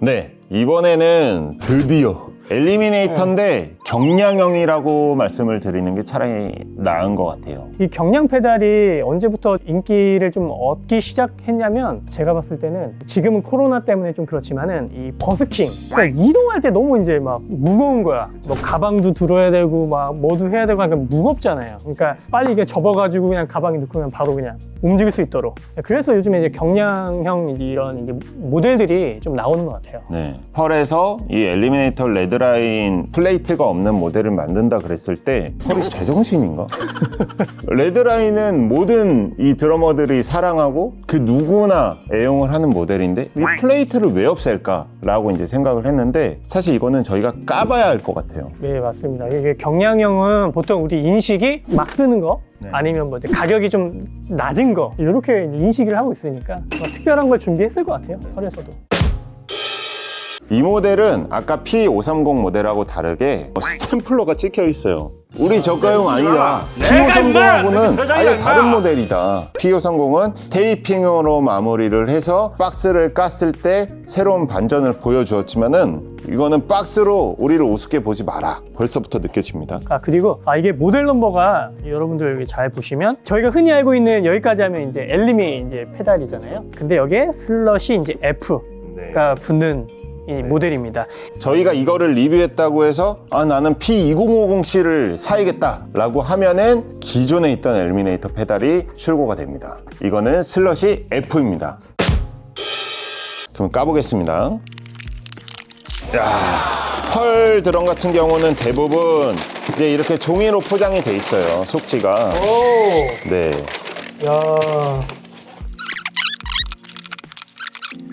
네, 이번에는 드디어 엘리미네이터인데 경량형이라고 말씀을 드리는 게 차라리 나은 것 같아요. 이 경량 페달이 언제부터 인기를 좀 얻기 시작했냐면 제가 봤을 때는 지금은 코로나 때문에 좀 그렇지만은 이 버스킹 그러니까 이동할 때 너무 이제 막 무거운 거야 뭐 가방도 들어야 되고 막 뭐도 해야 되고 하니까 무겁잖아요 그러니까 빨리 이게 접어가지고 그냥 가방에 넣고 그냥 바로 그냥 움직일 수 있도록 그래서 요즘에 이제 경량형 이런 이제 모델들이 좀 나오는 것 같아요 네. 펄에서 이 엘리미네이터 레드라인 플레이트가 없는 모델을 만든다 그랬을 때 펄이 제정신인가? 레드라인은 모든 이 드러머들이 사랑하고 그 누구나 애용을 하는 모델인데 이 플레이트를 왜 없앨까? 라고 이제 생각을 했는데 사실 이거는 저희가 까봐야 할 것 같아요. 네 맞습니다 이게 경량형은 보통 우리 인식이 막 쓰는 거 네. 아니면 뭐 가격이 좀 낮은 거 이렇게 인식을 하고 있으니까 뭐 특별한 걸 준비했을 것 같아요 펄에서도 이 모델은 아까 P530 모델하고 다르게 스탬플러가 찍혀 있어요. 우리 저가용 아니다. P530하고는 아예 다른 모델이다. P530은 테이핑으로 마무리를 해서 박스를 깠을 때 새로운 반전을 보여주었지만 은 이거는 박스로 우리를 우습게 보지 마라. 벌써부터 느껴집니다. 아 그리고 아 이게 모델 넘버가 여러분들 여기 잘 보시면 저희가 흔히 알고 있는 여기까지 하면 이제 엘리미 이제 페달이잖아요. 근데 여기에 slash 이제 F가 붙는 이 모델입니다. 저희가 이거를 리뷰했다고 해서 아 나는 P2050C를 사야겠다 라고 하면은 기존에 있던 엘리미네이터 페달이 출고가 됩니다. 이거는 slash F입니다. 그럼 까보겠습니다. 야, 펄 드럼 같은 경우는 대부분 이제 이렇게 종이로 포장이 돼 있어요 속지가. 오, 네. 야.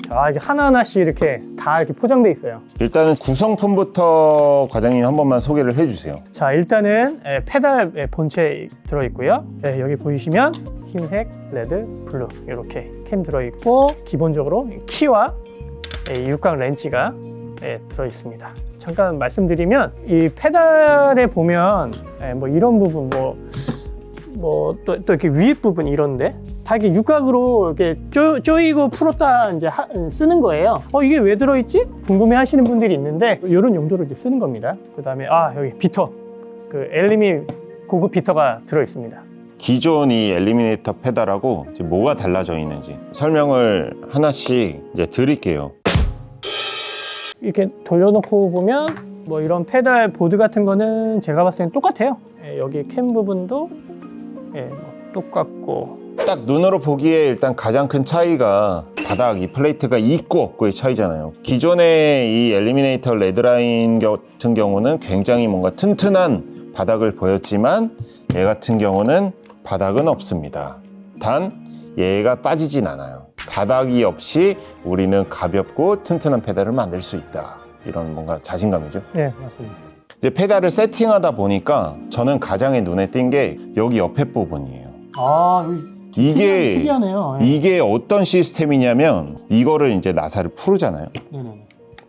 아 이게 하나 하나씩 이렇게 다 이렇게 포장돼 있어요. 일단은 구성품부터 과장님 한 번만 소개를 해주세요 자 일단은 에, 페달 에, 본체 들어 있고요. 예, 여기 보이시면 흰색, 레드, 블루 이렇게 캠 들어 있고 기본적으로 키와 예, 육각 렌치가 예, 들어 있습니다. 잠깐 말씀드리면 이 페달에 보면 예, 뭐 이런 부분 뭐 뭐또 또 이렇게 위에 부분 이런데 다 이렇게 육각으로 이렇게 쪼, 쪼이고 풀었다 이제 하- 쓰는 거예요. 어 이게 왜 들어있지? 궁금해 하시는 분들이 있는데 이런 용도로 이제 쓰는 겁니다. 그 다음에 아 여기 비터 그 엘리미 고급 비터가 들어 있습니다. 기존 이 엘리미네이터 페달하고 이제 뭐가 달라져 있는지 설명을 하나씩 이제 드릴게요. 이렇게 돌려놓고 보면 뭐 이런 페달 보드 같은 거는 제가 봤을 땐 똑같아요. 예, 여기 캠 부분도 예, 뭐 똑같고 딱 눈으로 보기에 일단 가장 큰 차이가 바닥 이 플레이트가 있고 없고의 차이잖아요. 기존의 이 엘리미네이터 레드라인 같은 경우는 굉장히 뭔가 튼튼한 바닥을 보였지만 얘 같은 경우는 바닥은 없습니다. 단 얘가 빠지진 않아요. 바닥이 없이 우리는 가볍고 튼튼한 페달을 만들 수 있다. 이런 뭔가 자신감이죠. 네 맞습니다. 이제 페달을 세팅하다 보니까 저는 가장 눈에 띈 게 여기 옆에 부분이에요. 아 이게 특이하네요. 예. 이게 어떤 시스템이냐면 이거를 이제 나사를 풀잖아요. 네네네.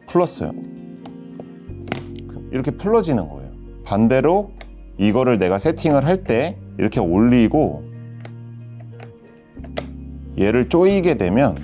풀었어요. 이렇게 풀어지는 거예요. 반대로 이거를 내가 세팅을 할 때 이렇게 올리고 얘를 조이게 되면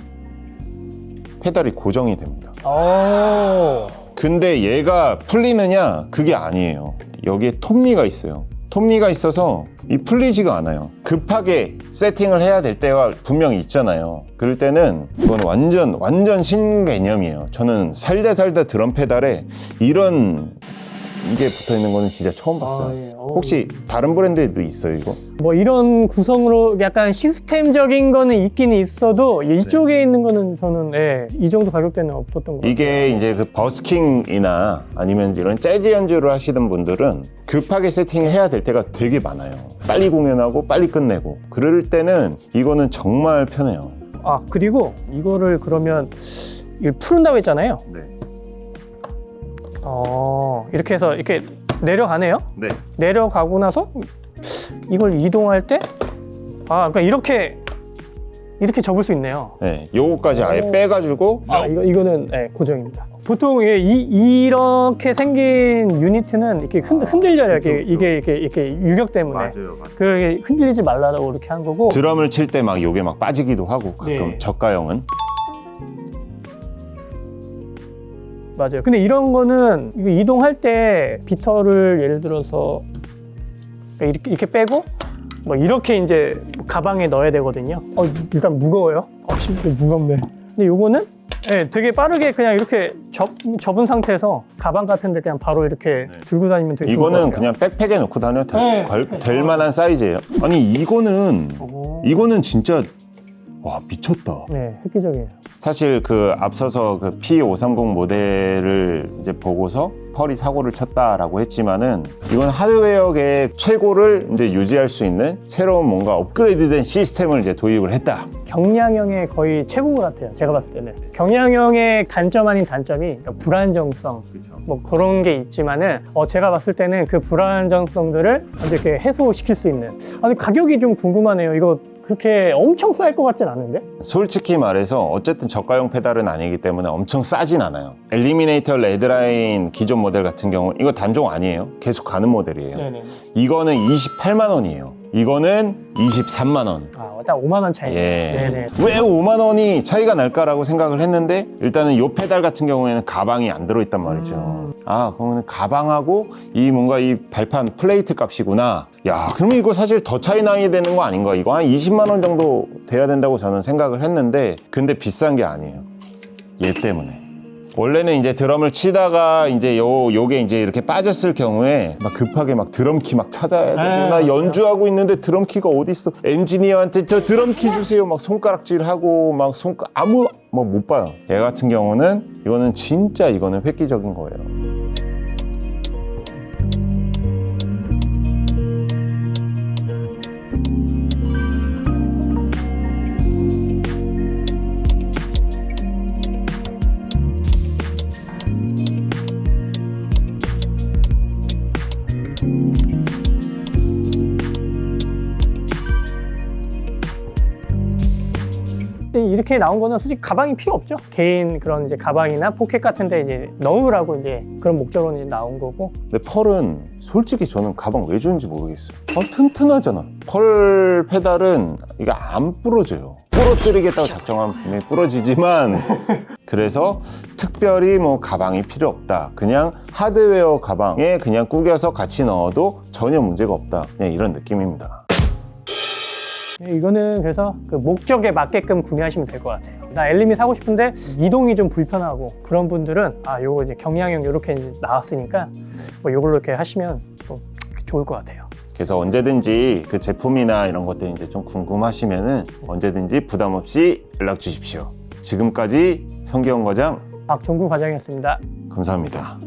페달이 고정이 됩니다. 오. 근데 얘가 풀리느냐? 그게 아니에요. 여기에 톱니가 있어요. 톱니가 있어서 이 풀리지가 않아요. 급하게 세팅을 해야 될 때가 분명히 있잖아요. 그럴 때는 이건 완전 완전 신개념이에요. 저는 살다 살다 드럼 페달에 이런 이게 붙어 있는 거는 진짜 처음 봤어요. 아, 예. 어. 혹시 다른 브랜드에도 있어요, 이거? 뭐 이런 구성으로 약간 시스템적인 거는 있긴 있어도 이쪽에 있는 거는 저는 예, 이 정도 가격대는 없었던 것 같아요. 이게 이제 그 버스킹이나 아니면 이런 재즈 연주를 하시는 분들은 급하게 세팅해야 될 때가 되게 많아요. 빨리 공연하고 빨리 끝내고. 그럴 때는 이거는 정말 편해요. 아 그리고 이거를 그러면 이걸 푸른다고 했잖아요. 네. 어 이렇게 해서 이렇게 내려가네요. 네. 내려가고 나서 이걸 이동할 때 아, 그러니까 이렇게 이렇게 접을 수 있네요. 네. 요거까지 아예 오. 빼가지고 아, 이거 이거는 네, 고정입니다. 보통 이, 이- 이렇게 생긴 유니트는 이렇게 흔, 흔들려요. 이렇게, 그쵸, 그쵸. 이게 이렇게, 이렇게 유격 때문에. 맞아요. 그 흔들리지 말라고 이렇게 한 거고. 드럼을 칠 때 막 요게 막 빠지기도 하고 가끔 네. 저가형은 맞아요. 근데 이런 거는 이동할 때 비터를 예를 들어서 그러니까 이렇게, 이렇게 빼고 뭐 이렇게 이제 가방에 넣어야 되거든요. 어, 일단 무거워요. 어, 진짜 무겁네. 근데 요거는 예, 되게 빠르게 그냥 이렇게 접, 접은 상태에서 가방 같은 데 그냥 바로 이렇게 들고 다니면 되게 이거는. 그냥 백팩에 넣고 다녀도 될, 네. 걸- 될 만한 사이즈예요. 아니 이거는 오. 이거는 진짜 와 미쳤다. 네, 획기적이에요. 사실 그 앞서서 그 P530 모델을 이제 보고서 펄이 사고를 쳤다라고 했지만은 이건 하드웨어계 최고를 이제 유지할 수 있는 새로운 뭔가 업그레이드된 시스템을 이제 도입을 했다. 경량형의 거의 최고 같아요. 제가 봤을 때는 경량형의 단점 아닌 단점이 그러니까 불안정성 뭐 그런 게 있지만은 어, 제가 봤을 때는 그 불안정성들을 이제 이렇게 해소시킬 수 있는. 아니 가격이 좀 궁금하네요. 이거 그렇게 엄청 쌀 것 같진 않은데? 솔직히 말해서 어쨌든 저가용 페달은 아니기 때문에 엄청 싸진 않아요. 엘리미네이터 레드라인 기존 모델 같은 경우 이거 단종 아니에요. 계속 가는 모델이에요. 네네. 이거는 28만 원이에요. 이거는 23만 원. 아, 딱 5만 원 차이. 예. 네네. 왜 5만 원이 차이가 날까라고 생각을 했는데 일단은 요 페달 같은 경우에는 가방이 안 들어있단 말이죠. 음. 아 그러면 가방하고 이 뭔가 이 발판 플레이트 값이구나. 야 그러면 이거 사실 더 차이 나야 되는 거 아닌가? 이거 한 20만 원 정도 돼야 된다고 저는 생각을 했는데 근데 비싼 게 아니에요. 얘 때문에. 원래는 이제 드럼을 치다가 이제 요 요게 이제 이렇게 빠졌을 경우에 막 급하게 막 드럼 키 막 찾아야 되고 네, 나. 연주하고 있는데 드럼 키가 어디 있어? 엔지니어한테 저 드럼 키 주세요. 막 손가락질하고 막 손가 아무 뭐못 봐요. 얘 같은 경우는 이거는 진짜 이거는 획기적인 거예요. 이렇게 나온 거는 솔직히 가방이 필요 없죠. 개인 그런 이제 가방이나 포켓 같은 데 이제 넣으라고 이제 그런 목적으로 이제 나온 거고. 근데 펄은 솔직히 저는 가방 왜 주는지 모르겠어요. 어, 튼튼하잖아. 펄 페달은 이게 안 부러져요. 부러뜨리겠다고 작정하면 분명히 부러지지만 그래서 특별히 뭐 가방이 필요 없다. 그냥 하드웨어 가방에 그냥 구겨서 같이 넣어도 전혀 문제가 없다. 그냥 이런 느낌입니다. 이거는 그래서 그 목적에 맞게끔 구매하시면 될 것 같아요. 나 엘리미 사고 싶은데 이동이 좀 불편하고 그런 분들은 아 요거 이제 경량형 이렇게 나왔으니까 뭐 요걸로 이렇게 하시면 또 좋을 것 같아요. 그래서 언제든지 그 제품이나 이런 것들 이제 좀 궁금하시면은 언제든지 부담 없이 연락 주십시오. 지금까지 성기영 과장 박종구 과장이었습니다. 감사합니다.